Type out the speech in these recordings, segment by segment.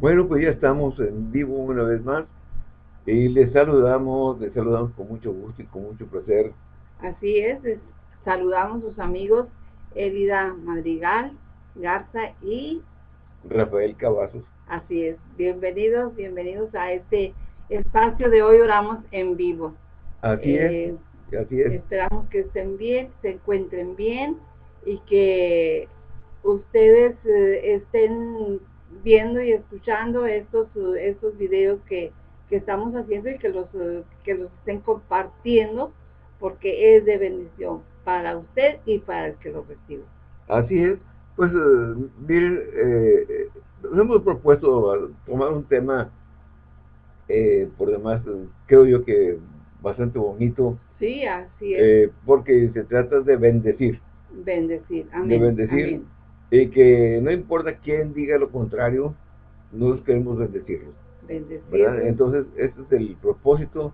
Bueno, pues ya estamos en vivo una vez más y les saludamos, les saludamos con mucho gusto y con mucho placer. Así es, saludamos a sus amigos Elida Madrigal, Garza y Rafael Cavazos. Así es, bienvenidos, bienvenidos a este espacio de hoy oramos en vivo. Así es, eh, así es. Esperamos que estén bien, se encuentren bien y que ustedes eh, estén viendo y escuchando estos, estos videos que, estamos haciendo y que los, que los estén compartiendo porque es de bendición para usted y para el que lo recibe. Así es. Pues eh, miren, eh, nos hemos propuesto tomar un tema, eh, por demás, creo yo que bastante bonito. Sí, así es. porque se trata de bendecir. Bendecir, amén. De bendecir. Y que no importa quién diga lo contrario, nos queremos bendecirlos. Entonces, este es el propósito,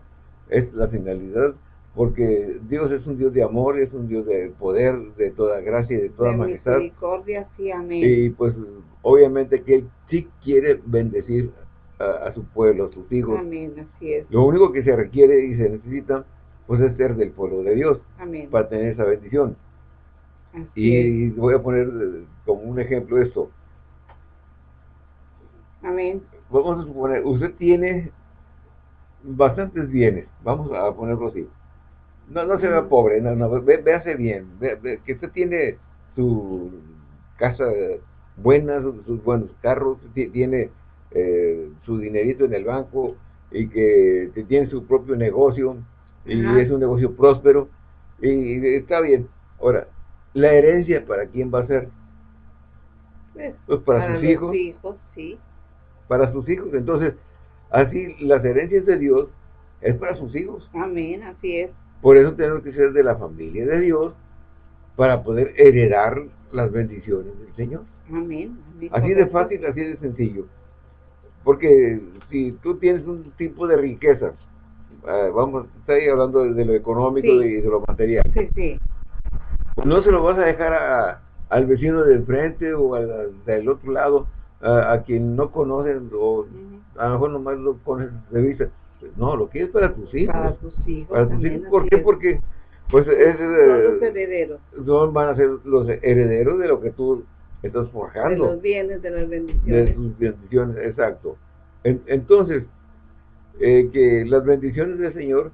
es la finalidad, porque Dios es un Dios de amor, es un Dios de poder, de toda gracia y de toda majestad. Misericordia, sí, amén. Y pues, obviamente que Él sí quiere bendecir a, su pueblo, a sus hijos. Amén, así es. Lo único que se requiere y se necesita, pues es ser del pueblo de Dios, amén. para tener esa bendición y voy a poner eh, como un ejemplo esto. Amén. Vamos a suponer, usted tiene bastantes bienes, vamos a ponerlo así. No, no se vea pobre, no, no, véase bien, que usted tiene su casa buena, sus, buenos carros, tiene eh, su dinerito en el banco y que, tiene su propio negocio y es un negocio próspero y está bien. Ahora, la herencia, ¿para quién va a ser? Pues, pues para, sus hijos. hijos sí. Para sus hijos. Entonces, así las herencias de Dios es para sus hijos. Amén, así es. Por eso tenemos que ser de la familia de Dios para poder heredar las bendiciones del Señor. Amén. así de fácil, así de sencillo. Porque si tú tienes un tipo de riqueza, ah, vamos, estoy hablando de, lo económico y de lo material. Sí, sí no se lo vas a dejar al vecino del frente o al, del otro lado, a, quien no conocen o a lo mejor nomás lo pones de vista. No, lo quieres para tus hijos. Para tus hijos. Para tus hijos. ¿Por qué? Porque pues es, son los herederos. Son, van a ser los herederos de lo que tú estás forjando. De los bienes, de las bendiciones. De sus bendiciones, exacto. entonces, eh, que las bendiciones del Señor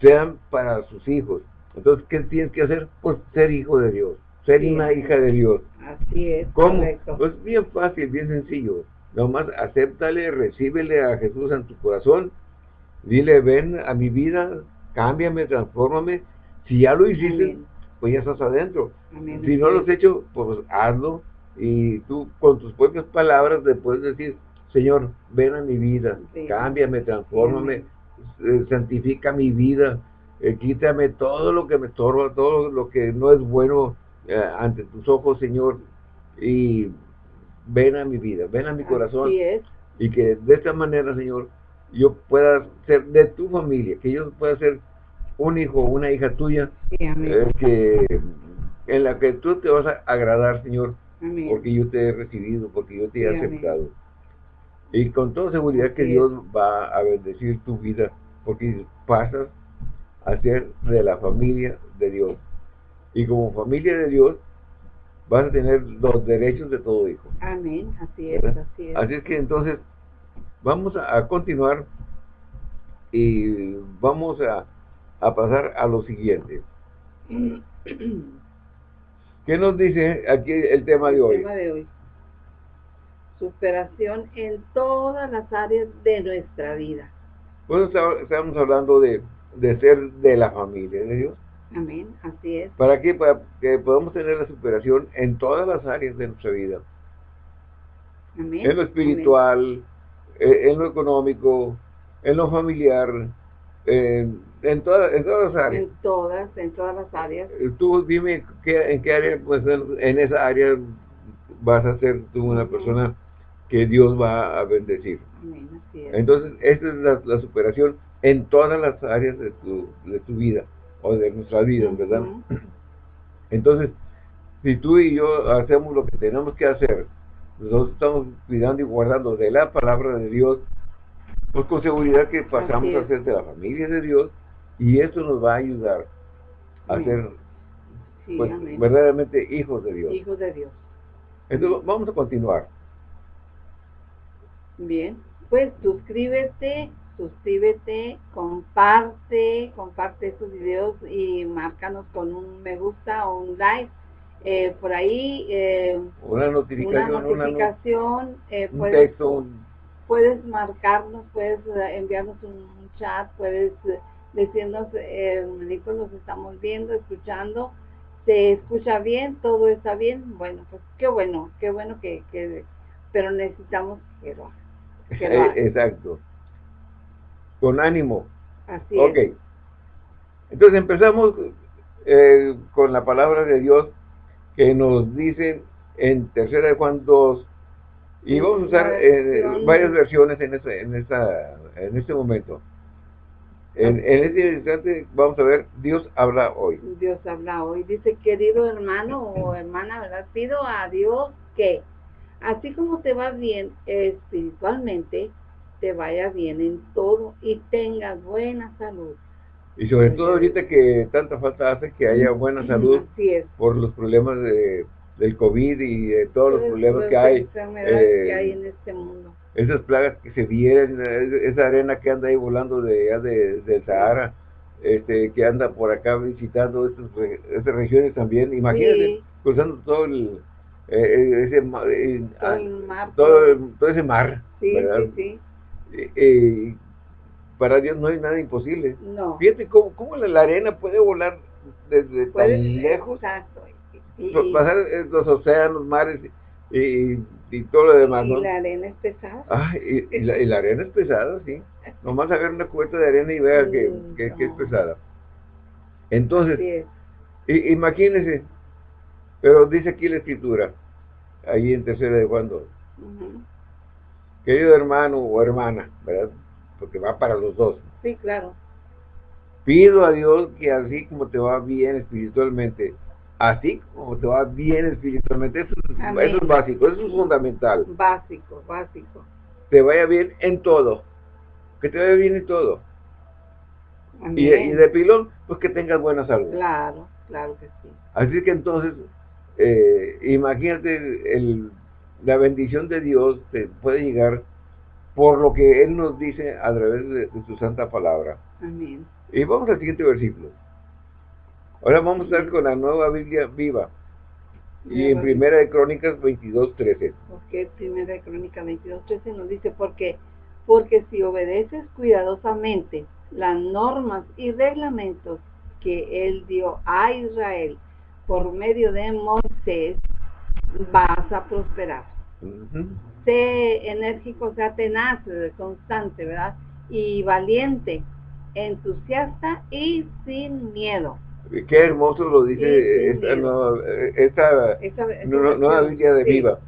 sean para sus hijos, entonces, ¿qué tienes que hacer? Pues ser hijo de Dios, ser una hija de Dios. Así es, ¿Cómo? Pues bien fácil, bien sencillo. Nomás acéptale, recíbele a Jesús en tu corazón, dile, ven a mi vida, cámbiame, transfórmame. Si ya lo hiciste, pues ya estás adentro. si no lo has hecho, pues hazlo. Y tú con tus propias palabras le puedes decir, Señor, ven a mi vida, cámbiame, transfórmame, eh, santifica mi vida, eh, quítame todo lo que me estorba, todo lo que no es bueno eh, ante tus ojos, Señor, y ven a mi vida, ven a mi corazón, y que de esta manera, Señor, yo pueda ser de tu familia, que yo pueda ser un hijo, una hija tuya, eh, que en la que tú te vas a agradar, Señor, porque yo te he recibido, porque yo te he aceptado. Y con toda seguridad que Dios va a bendecir tu vida, porque pasas a ser de la familia de Dios. Y como familia de Dios, vas a tener los derechos de todo hijo. Amén, así es, así es. Así es que entonces, vamos a, continuar y vamos a, pasar a lo siguiente. ¿Qué nos dice aquí el tema de hoy? El tema de hoy. Superación en todas las áreas de nuestra vida. Bueno, estamos hablando de de ser de la familia de Dios. Amén, así es. ¿Para qué? Para que podamos tener la superación en todas las áreas de nuestra vida. Amén. En lo espiritual, eh, en lo económico, en lo familiar, en, en, todas, en todas las áreas. En todas, en todas las áreas. Eh, tú dime qué, en qué área, pues en, esa área vas a ser tú una persona que Dios va a bendecir. Amén, así es. Entonces, esta es la superación en todas las áreas de tu, de tu vida o de nuestra vida, ¿verdad? Entonces, si tú y yo hacemos lo que tenemos que hacer nosotros estamos cuidando y guardando de la palabra de Dios, pues con seguridad que pasamos a ser de la familia de Dios y esto nos va a ayudar a ser pues, verdaderamente hijos de Dios. Hijos de Dios. Entonces vamos a continuar. Bien, pues suscríbete, suscríbete, comparte, comparte estos videos y márcanos con un me gusta o un like. Eh, por ahí eh, una notificación, una notificación eh, un puedes, texto, puedes marcarnos, puedes enviarnos un, chat, puedes decirnos, eh, los estamos viendo, escuchando, se escucha bien, todo está bien, bueno, pues qué bueno, qué bueno que, que pero necesitamos que lo, Exacto. Con ánimo. Así Ok. Entonces empezamos eh, con la palabra de Dios que nos dice en tercera de Juan 2 y vamos a usar eh, varias versiones en, esta, en, esta, en este momento. En, en, este instante vamos a ver, Dios habla hoy. Dios habla hoy. Dice, querido hermano o hermana, ¿verdad? Pido a Dios que, así como te va bien espiritualmente, te vaya bien en todo y tengas buena salud. Y sobre todo ahorita que tanta falta hace que haya buena salud por los problemas de, del COVID y de todos los problemas que hay, que hay en este mundo. esas plagas que se vienen, esa arena que anda ahí volando de, de del Sahara, este, que anda por acá visitando estas, regiones también, imagínate, cruzando todo el, eh, eh, ese, eh, todo, el mar, todo, ese mar, sí, Sí, sí. Para Dios no hay nada imposible. No. Fíjate cómo, cómo la, arena puede volar desde tan lejos, exacto. pasar los océanos, mares, y y todo lo demás, ¿no? Y la arena es pesada. Ah, y, la, arena es pesada, sí. Nomás agarra una cubeta de arena y vea que, que, es pesada. Entonces, imagínense, pero dice aquí la escritura, ahí en tercera de Juan 2. Querido hermano o hermana, ¿verdad? Porque va para los dos. Sí, claro. Pido a Dios que así como te va bien espiritualmente, así como te va bien espiritualmente. Eso, es básico, eso es fundamental. Básico, básico. Te vaya bien en todo. Que te vaya bien en todo. Y, de pilón, pues que tengas buena salud. Claro, claro que sí. Así que entonces, eh, imagínate, el, la bendición de Dios te puede llegar por lo que Él nos dice a través de, de su santa palabra. Amén. Y vamos al siguiente versículo. Ahora vamos a estar con la nueva Biblia viva. Y en Primera de Crónicas 22.13. Ok, Primera de Crónicas 22.13 nos dice, porque, porque si obedeces cuidadosamente las normas y reglamentos que él dio a Israel por medio de Moisés, vas a prosperar. Sé enérgico, sea tenaz, constante, ¿verdad? Y valiente, entusiasta y sin miedo. Qué hermoso lo dice esta, nueva, Biblia de Viva.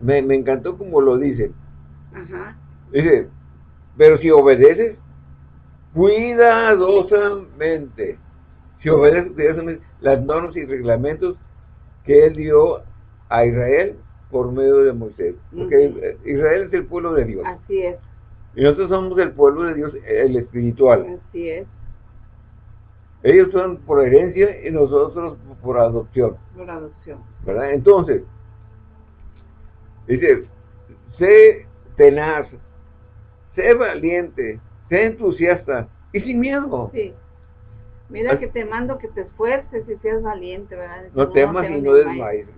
Me, encantó como lo dice. Dice, pero si obedeces cuidadosamente, si obedeces cuidadosamente las normas y reglamentos que él dio a Israel por medio de Moisés. Porque Israel es el pueblo de Dios. Así es. Y nosotros somos el pueblo de Dios, el espiritual. Así es. Ellos son por herencia y nosotros por adopción. Por adopción. ¿Verdad? Entonces, dice, sé tenaz, sé valiente, sé entusiasta y sin miedo. Sí. Mira que te mando que te esfuerces y seas valiente, ¿verdad? No, temas y no desmayes.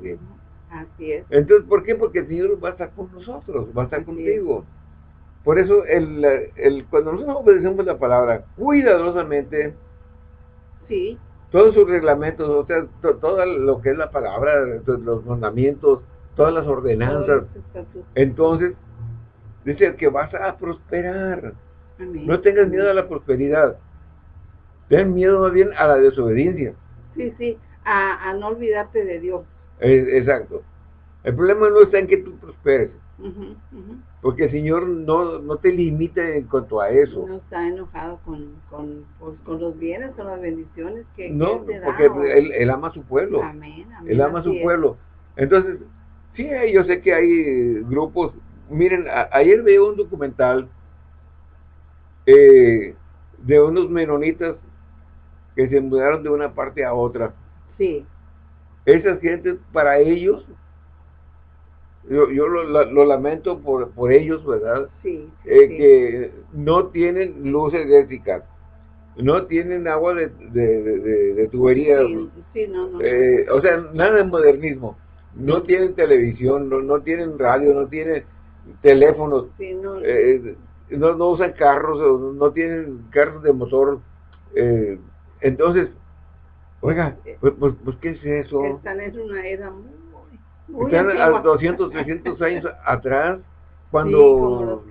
Así es. Entonces, ¿por qué? Porque el Señor va a estar con nosotros, va a estar contigo. Por eso, el, el, cuando nosotros obedecemos la palabra cuidadosamente, Sí. Todos sus reglamentos, o sea, todo lo que es la palabra, los mandamientos, todas las ordenanzas. Entonces, dice que vas a prosperar. No tengas miedo a la prosperidad. Ten miedo más bien a la desobediencia. Sí, sí, a, no olvidarte de Dios. exacto. El problema no está en que tú prosperes. Porque el Señor no, no te limita en cuanto a eso. No está enojado con, con, pues, con los bienes, con las bendiciones que, No, porque él, él, ama a su pueblo. Amén, él ama a su pueblo. Entonces, Sí, yo sé que hay grupos. Miren, ayer veo un documental eh, de unos menonitas que se mudaron de una parte a otra. Sí. Esas gentes, para ellos, yo, yo lo, lamento por, por ellos, ¿verdad? Sí. Eh, que no tienen luz eléctrica, no tienen agua de, de, tubería. Sí, no, no, eh, o sea, nada de modernismo. No tienen televisión, no, no tienen radio, no tienen teléfonos. no. Eh, no, no usan carros, no tienen carros de motor. Eh, entonces, oiga, pues, pues, pues, ¿qué es eso? Están en una era muy, muy Están a 200, 300 años atrás, cuando...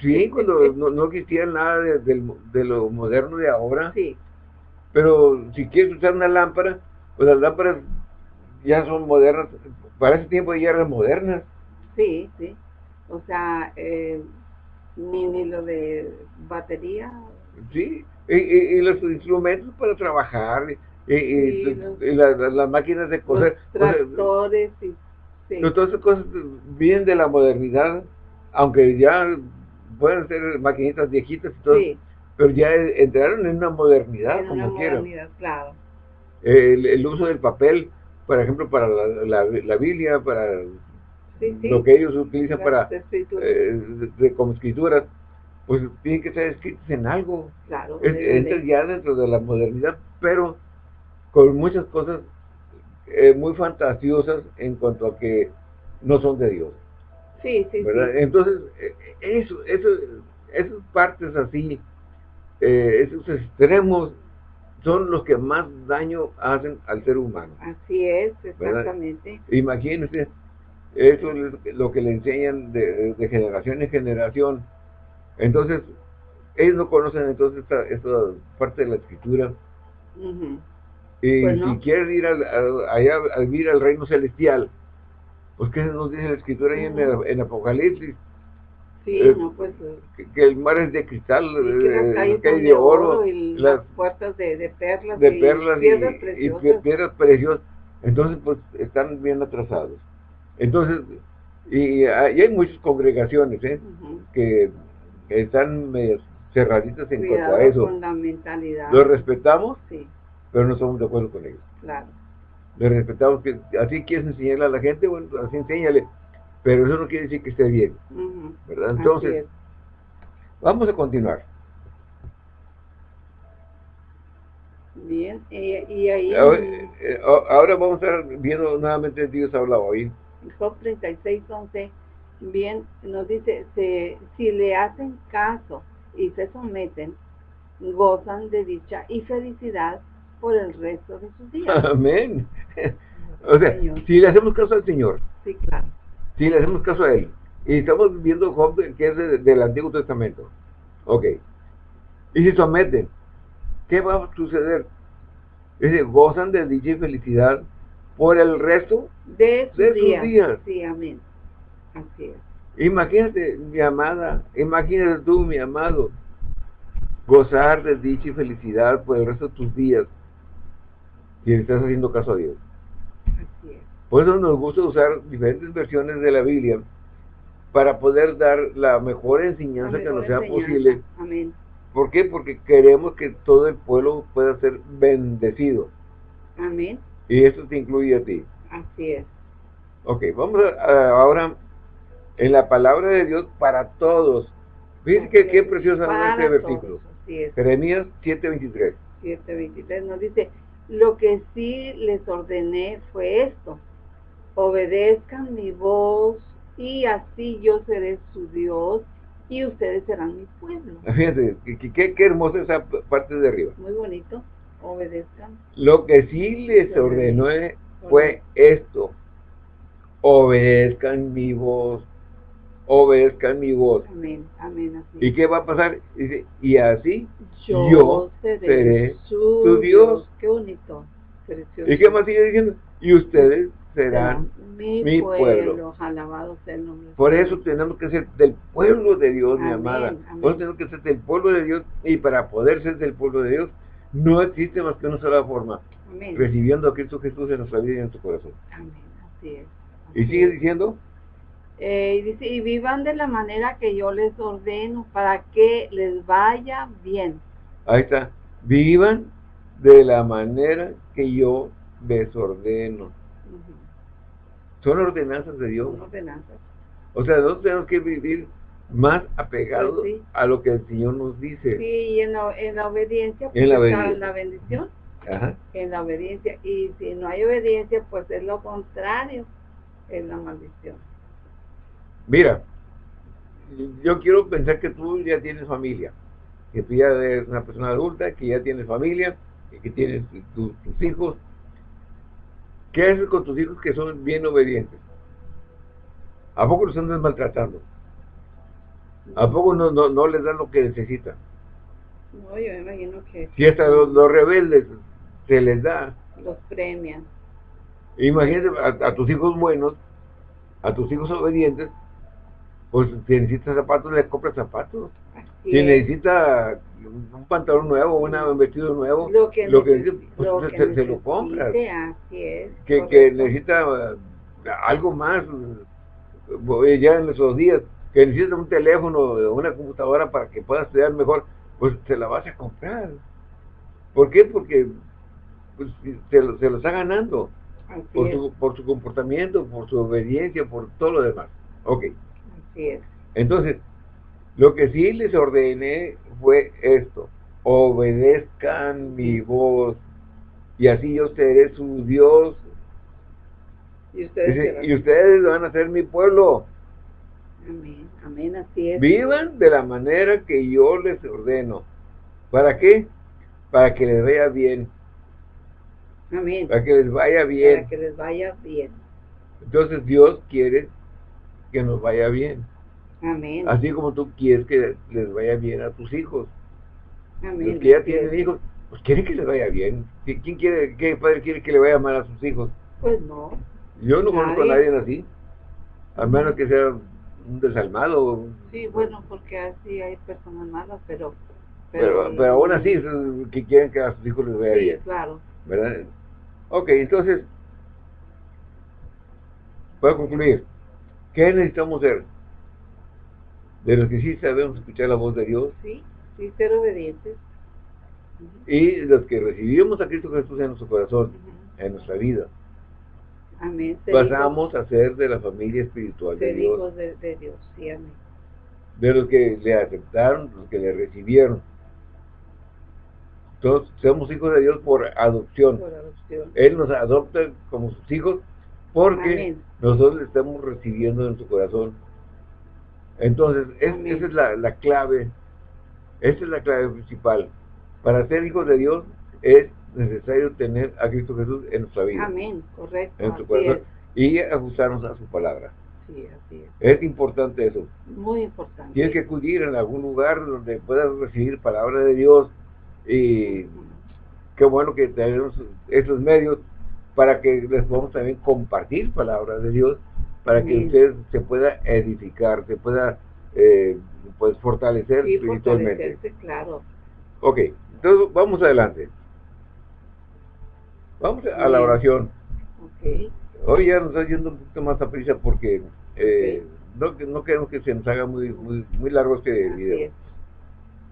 Sí, cuando no, no, existía nada de, lo moderno de ahora. Sí. Pero si quieres usar una lámpara, pues las lámparas ya son modernas. Para ese tiempo ya eran modernas. Sí, sí. O sea, eh, ni, ni lo de batería. Sí, y, los instrumentos para trabajar, y, las máquinas de coser. tractores, y, Todas esas cosas vienen de la modernidad, aunque ya pueden ser maquinitas viejitas y todo, pero ya entraron en una modernidad, como quieran. Claro. El, uso del papel, por ejemplo, para la, la Biblia, para lo que ellos utilizan para eh, de, como escrituras, pues tienen que ser escritos en algo. Claro. Ya dentro de la modernidad, pero con muchas cosas eh, muy fantasiosas en cuanto a que no son de Dios. Sí, sí, Entonces, eh, eso, eso, esas partes así, esos extremos son los que más daño hacen al ser humano. Así es, exactamente. Imagínense, eso es lo que le enseñan de, generación en generación. Entonces, ellos no conocen entonces esta, esta parte de la escritura. Y pues si quieren ir al, allá a vivir al reino celestial, pues ¿qué nos dice la escritura ahí en, en, Apocalipsis? Sí, eh, no, pues, que, el mar es de cristal, eh, que hay de oro, y las, puertas de, de perlas, de perlas y, y piedras preciosas. Entonces, pues, están bien atrasados. Entonces, y, hay muchas congregaciones ¿eh? que, están cerraditas en cuanto a eso. Los respetamos, sí. pero no somos de acuerdo con ellos. Claro. Los respetamos, que así quieres enseñarle a la gente, bueno, así enséñale, pero eso no quiere decir que esté bien. ¿Verdad? Entonces, vamos a continuar. Bien, y ahí... Eh, ahora, vamos a estar viendo nuevamente Dios habla hoy. Job 36, 11, bien, nos dice, si le hacen caso y se someten, gozan de dicha y felicidad por el resto de sus días. Amén. O sea, si le hacemos caso al Señor. Sí, claro. Si le hacemos caso a Él. Y estamos viendo Job, que es del Antiguo Testamento. Ok. Y si someten, ¿qué va a suceder? Dice, gozan de dicha y felicidad por el resto de sus, días. Sí, amén. Así es. Imagínate, mi amada, imagínate tú, mi amado, gozar de dicha y felicidad por el resto de tus días si estás haciendo caso a Dios. Así es. Por eso nos gusta usar diferentes versiones de la Biblia para poder dar la mejor enseñanza que nos sea posible. Amén. ¿Por qué? Porque queremos que todo el pueblo pueda ser bendecido. Amén. Y eso te incluye a ti. Así es. Ok, vamos a, ahora en la palabra de Dios para todos. Fíjense que qué preciosa este versículo. Jeremías 7:23. 7:23 nos dice, lo que sí les ordené fue esto, obedezcan mi voz y así yo seré su Dios y ustedes serán mi pueblo. Fíjense, qué, qué hermosa esa parte de arriba. Muy bonito obedezcan. Lo que sí les ordenó fue esto, obedezcan mi voz, obedezcan mi voz. Amén, amén. ¿Y qué va a pasar? Dice, y así yo, seré, su Dios. Qué bonito. ¿Y qué más sigue diciendo? Y ustedes serán mi, pueblo. Alabado sea el nombre. Por eso tenemos que ser del pueblo de Dios, mi amada. Por eso tenemos que ser del pueblo de Dios. Y para poder ser del pueblo de Dios, no existe más que una sola forma. Recibiendo a Cristo Jesús en nuestra vida y en nuestro corazón. Amén. Así es. ¿Y sigue diciendo? Eh, y dice, y vivan de la manera que yo les ordeno para que les vaya bien. Ahí está. Vivan de la manera que yo les ordeno. Son ordenanzas de Dios. Son ordenanzas. O sea, nosotros tenemos que vivir más apegados Pues sí. a lo que el Señor nos dice. Sí, y en la, en la obediencia En la pues, obediencia. la bendición. Ajá. En la obediencia. Y si no hay obediencia, pues es lo contrario, es la maldición. Mira, yo quiero pensar que tú ya tienes familia, que tú ya eres una persona adulta, que ya tienes familia, y que tienes tu- tus hijos. ¿Qué haces con tus hijos que son bien obedientes? ¿A poco los andas maltratando? ¿A poco no, no, no les dan lo que necesitan? No, yo me imagino que Si hasta los, los rebeldes se les da, los premian. imagínate a, a tus hijos buenos, a tus hijos obedientes, pues si necesitas zapatos, les compras zapatos. Así Si es. necesita un pantalón nuevo, una- un vestido nuevo, lo que, lo que necesi- necesite, pues, lo se, que se- se lo necesite, compras. Así es. Que, necesita eh, algo más, ya en esos días, que necesita un teléfono una computadora para que pueda estudiar mejor, pues se la vas a comprar. ¿Por qué? Porque pues, se, lo, se lo está ganando por su, por su comportamiento, por su obediencia, por todo lo demás. Ok. Así es. Entonces, lo que sí les ordené fue esto, obedezcan mi voz, y así yo seré su Dios, Y ustedes Dice, serán- y ustedes van a ser mi pueblo. Amén, amén, así es. Vivan de la manera que yo les ordeno. ¿Para qué? Para que les vaya bien, Amén. para que les vaya bien. Para que les vaya bien. Entonces Dios quiere que nos vaya bien, Amén. así como tú quieres que les vaya bien a tus hijos. Amén. Los que ya tienen hijos, pues quieren que les vaya bien. ¿Qui- ¿Quién quiere, qué padre quiere que le vaya mal a sus hijos? Pues no. Yo no conozco a Nadie. así, a menos que sea un desalmado, Sí, bueno, porque así hay personas malas, pero... pero, pero aún así es que quieren que a sus hijos les vaya Sí, bien. claro. ¿verdad? Ok, entonces, para concluir, ¿qué necesitamos ser? De los que sí sabemos escuchar la voz de Dios Sí, sí, ser obedientes. Y los que recibimos a Cristo Jesús en nuestro corazón, en nuestra vida, Amén. Pasamos a ser de la familia espiritual de Dios, hijos de, de Dios. Sí, amén. de los que le aceptaron, los que le recibieron. Todos somos hijos de Dios por adopción. Por adopción. Él nos adopta como sus hijos porque Amén. nosotros le estamos recibiendo en su corazón. Entonces, es- esa es la, la clave, esa es la clave principal. Para ser hijos de Dios es necesario tener a Cristo Jesús en nuestra vida, Amén, correcto. en su corazón, es. y ajustarnos a su palabra. Sí, así es. Es importante eso. Muy importante. Tienes que acudir en algún lugar donde puedas recibir palabra de Dios y qué bueno que tenemos esos medios para que les podamos también compartir palabra de Dios, para que Amén. usted se pueda edificar, se pueda eh, pues fortalecer Sí, espiritualmente. claro. Ok, entonces vamos adelante. Vamos a la oración. Ok. Hoy ya nos está yendo un poquito más a prisa porque eh, no, no queremos que se nos haga muy, muy, muy largo este Así video. es.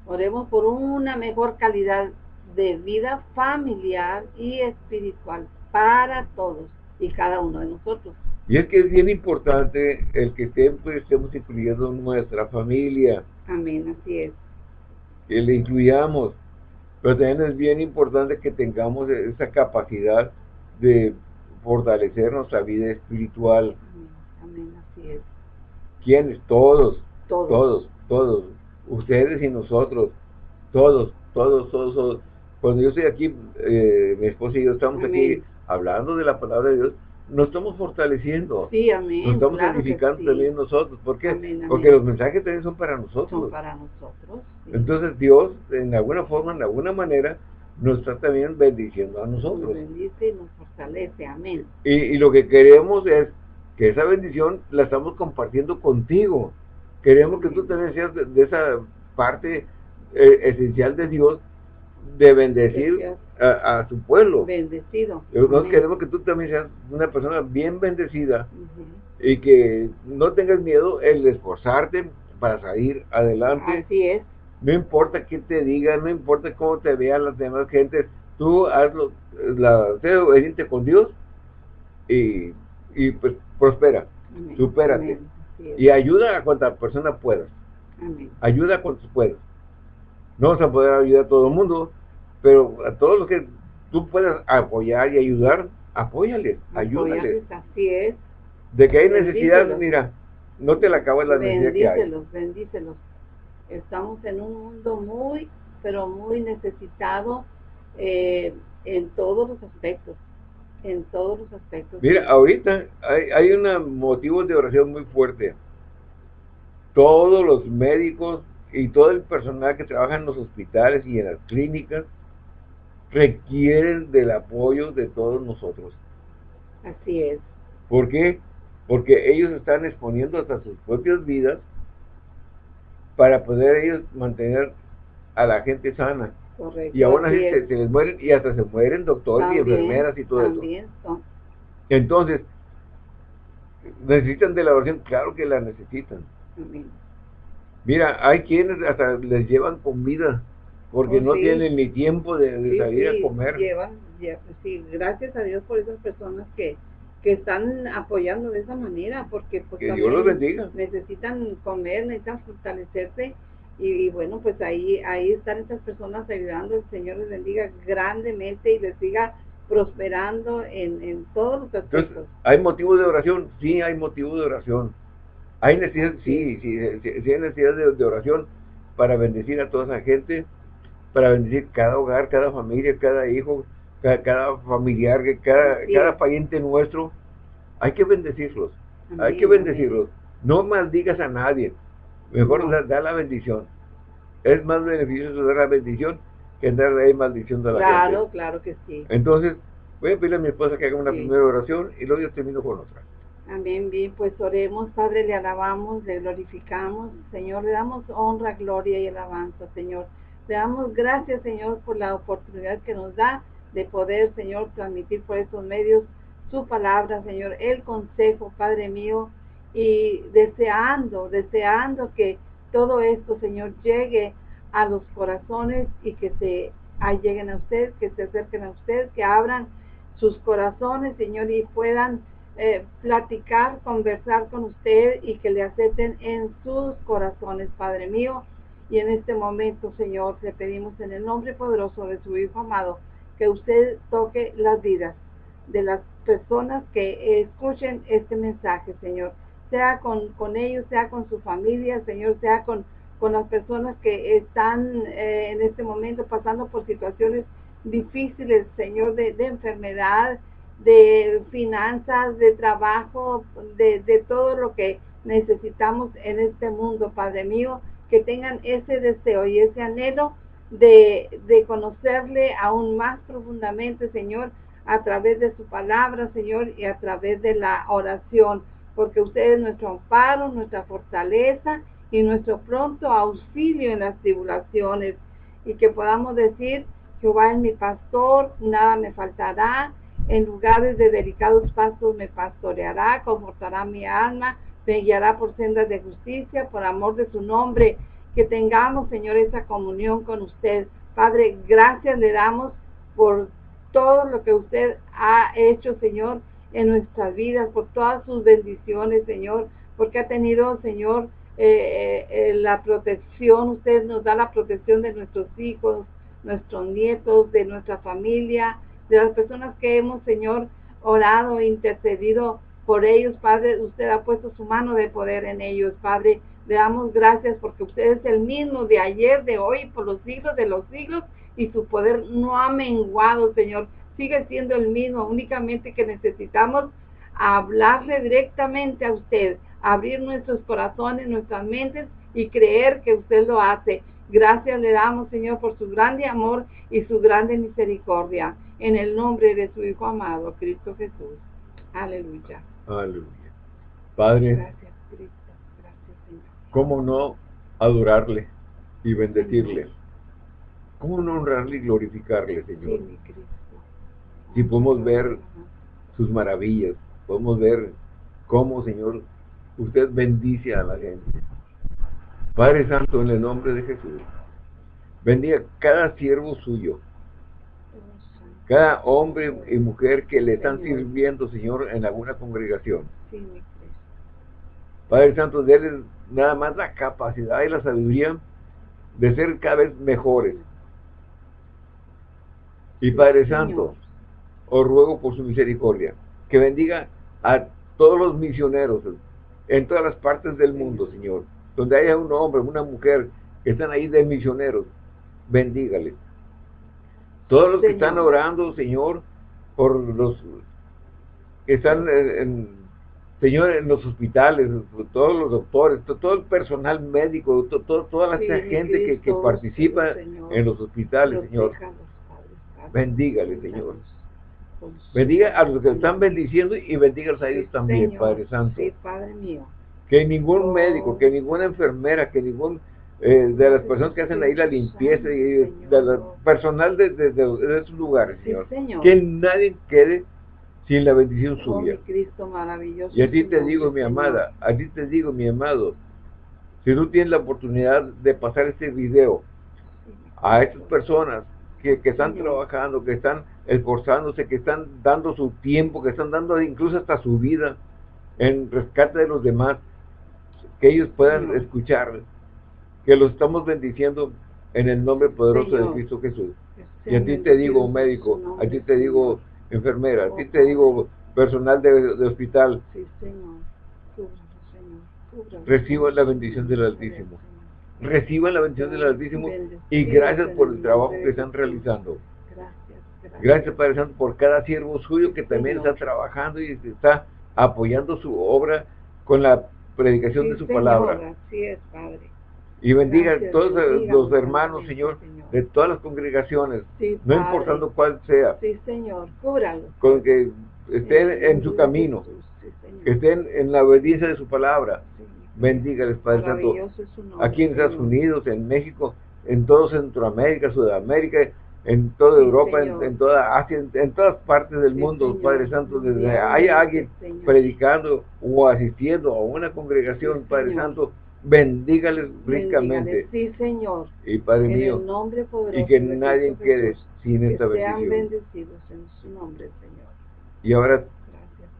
Oremos por una mejor calidad de vida familiar y espiritual para todos y cada uno de nosotros. Y es que es bien importante el que siempre estemos incluyendo nuestra familia, Amén, así es. que le incluyamos. Pero también es bien importante que tengamos esa capacidad de fortalecer nuestra vida espiritual. Amén, amén, así es. ¿Quiénes? Todos, Todos. todos, todos. Ustedes y nosotros. Todos, todos, todos, todos. Cuando yo estoy aquí, eh, mi esposa y yo estamos aquí. Hablando de la palabra de Dios, nos estamos fortaleciendo. Sí, amén. Nos estamos claro edificando sí. también nosotros. ¿Por qué? Amén, amén. Porque los mensajes también son para nosotros. Son para nosotros. sí. Entonces Dios, en alguna forma, en alguna manera, nos está también bendiciendo a nos nosotros. bendice y nos fortalece. Amén. Y, y lo que queremos es que esa bendición la estamos compartiendo contigo. Queremos que tú también seas de, de esa parte eh, esencial de Dios de bendecir a, su pueblo. Bendecido. Nosotros queremos que tú también seas una persona bien bendecida y que no tengas miedo el esforzarte para salir adelante. Así es. No importa qué te digan, no importa cómo te vean las demás gentes, tú hazlo, la, sé obediente con Dios y, y pues prospera, supérate. Y ayuda a cuanta persona puedas. Ayuda a cuantos puedas. No vas a poder ayudar a todo el mundo, pero a todos los que tú puedas apoyar y ayudar, apóyales, ayúdales. Así es. De que hay necesidad, mira, no te la acabas la necesidad que hay. Bendícelos, bendícelos. Estamos en un mundo muy, pero muy necesitado eh, en todos los aspectos. En todos los aspectos. Mira, ahorita hay, hay un motivo de oración muy fuerte. Todos los médicos y todo el personal que trabaja en los hospitales y en las clínicas requieren del apoyo de todos nosotros. Así es. ¿Por qué? Porque ellos están exponiendo hasta sus propias vidas para poder ellos mantener a la gente sana. Correcto. Y aún así se, les mueren y hasta se mueren doctores y enfermeras y todo también eso. Entonces, ¿necesitan de la oración? Claro que la necesitan. Mira, hay quienes hasta les llevan comida porque oh, no tienen ni tiempo de, salir a comer. Llevan, sí, gracias a Dios por esas personas que, que están apoyando de esa manera, porque pues, que Dios los bendiga. necesitan comer, necesitan fortalecerse y, bueno, pues ahí ahí están estas personas ayudando, el Señor les bendiga grandemente y les siga prosperando en, en todos los aspectos. ¿Hay motivo de oración? Sí, hay motivo de oración. Hay necesidad, sí, sí, sí, hay necesidad de, oración para bendecir a toda esa gente, para bendecir cada hogar, cada familia, cada hijo, cada, familiar, cada, cada pariente nuestro. Hay que bendecirlos, hay que bendecirlos. No maldigas a nadie, mejor da, la bendición. Es más beneficioso dar la bendición que darle maldición de la gente. Claro, claro que sí. Entonces, voy a pedirle a mi esposa que haga una primera oración y luego yo termino con otra. Amén, bien, pues oremos, Padre, le alabamos, le glorificamos, Señor, le damos honra, gloria y alabanza, Señor. Le damos gracias, Señor, por la oportunidad que nos da de poder, Señor, transmitir por estos medios su palabra, Señor, el consejo, Padre mío, y deseando, deseando que todo esto, Señor, llegue a los corazones y que se lleguen a usted, que se acerquen a usted, que abran sus corazones, Señor, y puedan eh, platicar, conversar con usted y que le acepten en sus corazones, Padre mío. Y en este momento, Señor, le pedimos en el nombre poderoso de su Hijo amado, que usted toque las vidas de las personas que escuchen este mensaje, Señor. Sea con, con ellos, sea con su familia, Señor, sea con, con las personas que están eh, en este momento pasando por situaciones difíciles, Señor, de, de enfermedad, de finanzas, de trabajo, de, de todo lo que necesitamos en este mundo, Padre mío, que tengan ese deseo y ese anhelo de, de, conocerle aún más profundamente, Señor, a través de su palabra, Señor, y a través de la oración, porque usted es nuestro amparo, nuestra fortaleza y nuestro pronto auxilio en las tribulaciones, y que podamos decir, Jehová es mi pastor, nada me faltará, en lugares de delicados pasos me pastoreará, confortará mi alma, me guiará por sendas de justicia, por amor de su nombre. Que tengamos, Señor, esa comunión con usted. Padre, gracias le damos por todo lo que usted ha hecho, Señor, en nuestras vidas, por todas sus bendiciones, Señor, porque ha tenido, Señor, eh, eh, eh, la protección, usted nos da la protección de nuestros hijos, nuestros nietos, de nuestra familia, de las personas que hemos, Señor, orado intercedido por ellos, Padre, usted ha puesto su mano de poder en ellos, Padre. Le damos gracias porque usted es el mismo de ayer, de hoy, por los siglos de los siglos, y su poder no ha menguado, Señor. Sigue siendo el mismo, únicamente que necesitamos hablarle directamente a usted, abrir nuestros corazones, nuestras mentes y creer que usted lo hace. Gracias le damos, Señor, por su grande amor y su grande misericordia en el nombre de su Hijo amado, Cristo Jesús. Aleluya. Aleluya. Padre, gracias, Cristo. Gracias, Señor. ¿Cómo no adorarle y bendecirle? ¿Cómo no honrarle y glorificarle, Señor? Cristo. Si podemos ver sus maravillas, podemos ver cómo, Señor, usted bendice a la gente. Padre Santo, en el nombre de Jesús, bendiga cada siervo suyo. Cada hombre y mujer que le están sirviendo, Señor, en alguna congregación. Padre Santo, déles nada más la capacidad y la sabiduría de ser cada vez mejores. Y Padre. Santo, os ruego por su misericordia, que bendiga a todos los misioneros en todas las partes del mundo, Señor. Donde haya un hombre, una mujer que están ahí de misioneros, bendígales. Todos los que Señor. están orando, Señor, por los que están en, en- Señor, en los hospitales, todos los doctores, to- todo el personal médico, to- to- toda la Sí, gente que, que Cristo, participa Señor. en los hospitales, Señor. Padre Santo. Bendígale, Señor. Bendiga a los que están bendiciendo y bendígalos a ellos Sí, también, Señor. Padre Santo. Sí, Padre mío. Que ningún Oh. médico, que ninguna enfermera, que ningún eh, de las personas que hacen ahí la limpieza y de la personal de, de- de- de esos lugares, Sí, Señor. Señor. Que nadie quede sin la bendición Oh, suya. Cristo maravilloso. Y a ti te digo, mi amada, a ti te digo, mi amado, si tú tienes la oportunidad de pasar este video a estas personas que, que están Señor. trabajando, que están esforzándose, que están dando su tiempo, que están dando incluso hasta su vida en rescate de los demás, que ellos puedan Señor. escuchar, que los estamos bendiciendo en el nombre poderoso de. Cristo Jesús. que Y a ti te digo, médico, a ti te digo, enfermera, a Oh, ti te Padre. digo, personal de, de hospital, Sí, Señor. Cúbralo, Señor. Cúbralo. Reciba la bendición del Altísimo. reciban la bendición del Altísimo y gracias por el trabajo que están realizando. Gracias, gracias. Gracias, Padre Santo, por cada siervo suyo que también está trabajando y está apoyando su obra con la predicación de su palabra. Así es, Padre. Y bendiga Gracias, a todos bendiga, los hermanos, sí, Señor, Señor. de todas las congregaciones, Sí, no Padre. importando cuál sea, Sí, Señor. Cúbralo. con que estén en su camino, sí, que estén en la obediencia de su palabra. Sí. Bendígales, Padre Santo, aquí en Estados. Unidos, en México, en todo Centroamérica, Sudamérica, en toda Sí, Europa, en, toda Asia, en, en todas partes del Sí, mundo, Señor. Padre Santo, desde Mundialmente, haya alguien predicando o asistiendo a una congregación, Sí, Padre Señor. Santo, bendígales ricamente. Sí, Señor. Y Padre en mío, el nombre poderoso y que nadie quede sin que esta sean bendición. bendecidos en su nombre, Señor. Y ahora Gracias,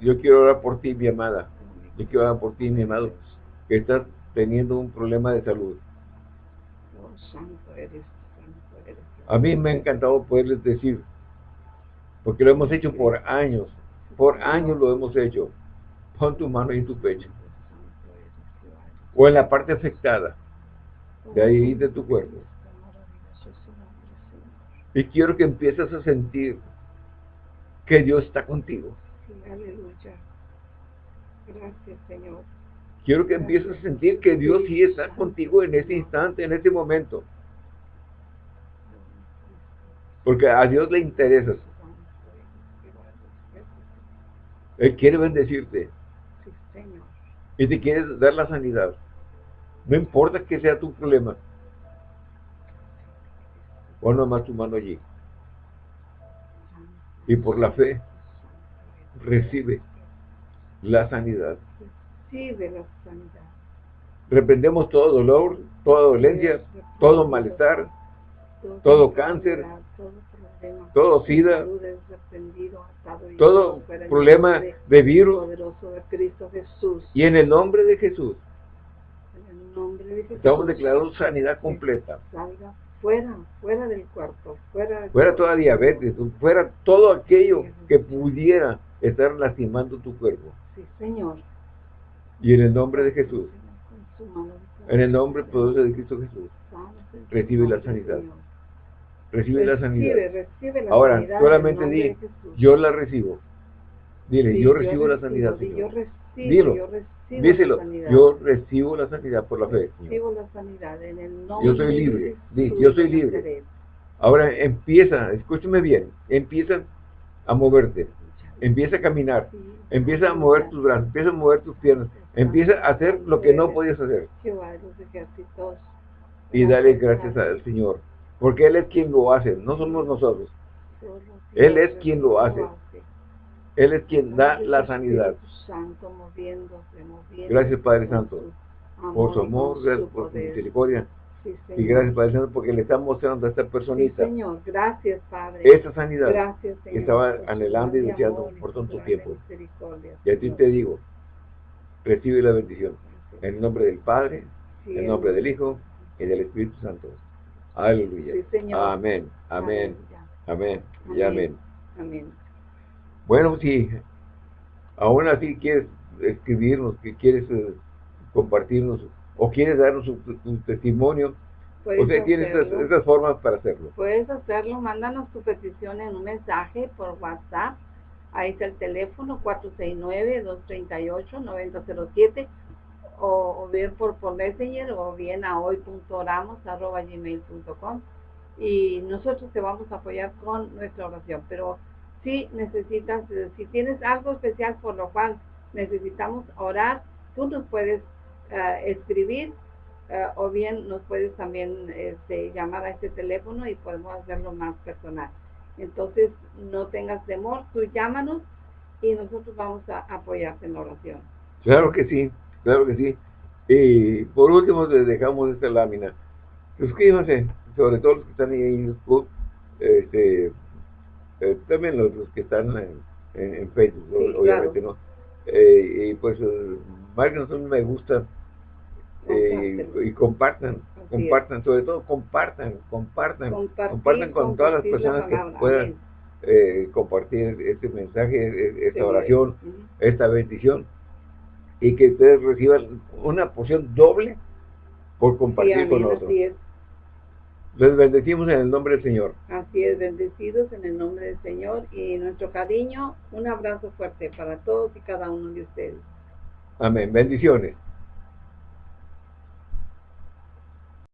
yo quiero orar por ti, mi amada. Yo quiero orar por ti, mi amado, que estás teniendo un problema de salud. Oh, santo eres, santo eres. A mí me ha encantado poderles decir, porque lo hemos hecho por años, por años lo hemos hecho. Pon tu mano en tu pecho. O en la parte afectada, de ahí de tu cuerpo. Y quiero que empieces a sentir que Dios está contigo. Aleluya. Gracias, Señor. Quiero que empieces a sentir que Dios sí está contigo en este instante, en este momento. Porque a Dios le interesas. Él quiere bendecirte. Y te quiere dar la sanidad. No importa que sea tu problema. Pon nomás tu mano allí. Y por la fe, recibe la sanidad. Recibe la sanidad. Reprendemos todo dolor, toda dolencia, todo malestar, todo cáncer, todo sida, todo problema de virus. Y en el nombre de Jesús, estamos declarando sanidad completa. Fuera, fuera del cuerpo, fuera. Fuera toda diabetes, fuera todo aquello que pudiera estar lastimando tu cuerpo. Sí, Señor. Y en el nombre de Jesús, en el nombre poderoso de Cristo Jesús, recibe la sanidad. Señor. recibe la sanidad. Recibe, recibe la Ahora, sanidad solamente di, yo la recibo. Dile, Sí, yo recibo la sanidad, di, Yo Señor. recibo, Dilo. yo recibo Díselo, la sanidad. yo recibo la sanidad por la fe, Señor. Recibo la sanidad en el nombre Yo soy libre. Di, yo soy libre. Ahora empieza, escúchame bien, empieza a moverte, empieza a caminar, Sí, empieza a mover tus brazos, empieza a mover tus piernas, empieza a hacer lo que no podías hacer. Y dale gracias al Señor. Porque Él es quien lo hace, no somos nosotros. Él es quien lo hace. Él es quien da la sanidad. Gracias Padre Santo por su amor, por su misericordia. y gracias Padre Santo porque le estamos mostrando a esta personita. Señor, gracias Padre. Esta sanidad que estaba anhelando y deseando por tanto tiempo. Y a ti te digo, recibe la bendición. En el nombre del Padre, en el nombre del Hijo y del Espíritu Santo. Aleluya. Amén, amén, amén y amén. Amén. Bueno, si aún así quieres escribirnos, que quieres eh, compartirnos o quieres darnos un, testimonio, usted tiene estas, formas para hacerlo. Puedes hacerlo, mándanos tu petición en un mensaje por WhatsApp. Ahí está el teléfono 469-238-9007 o, bien por, por Messenger o bien a hoy.oramos.gmail.com y nosotros te vamos a apoyar con nuestra oración. Pero si necesitas, si tienes algo especial por lo cual necesitamos orar, tú nos puedes eh, escribir eh, o bien nos puedes también este, llamar a este teléfono y podemos hacerlo más personal. Entonces, no tengas temor, tú llámanos y nosotros vamos a apoyarte en la oración. Claro que sí, claro que sí. Y por último, les dejamos esta lámina. Suscríbanse, sobre todo los que están ahí en YouTube, este, eh, también los, que están en, Facebook, obviamente, ¿no? y pues, marquen un me gusta eh, y compartan, compartan, sobre todo compartan, compartan, compartan con todas las personas que puedan eh, compartir este mensaje, e, esta oración, esta bendición y que ustedes reciban una porción doble por compartir con nosotros. Les bendecimos en el nombre del Señor. Así es, bendecidos en el nombre del Señor y nuestro cariño, un abrazo fuerte para todos y cada uno de ustedes. Amén. Bendiciones.